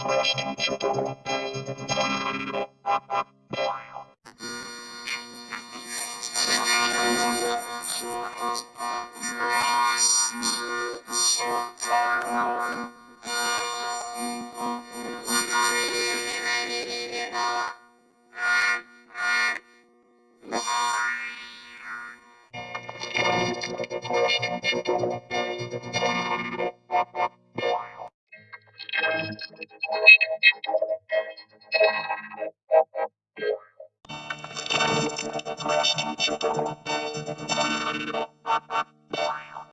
Thank Thank you.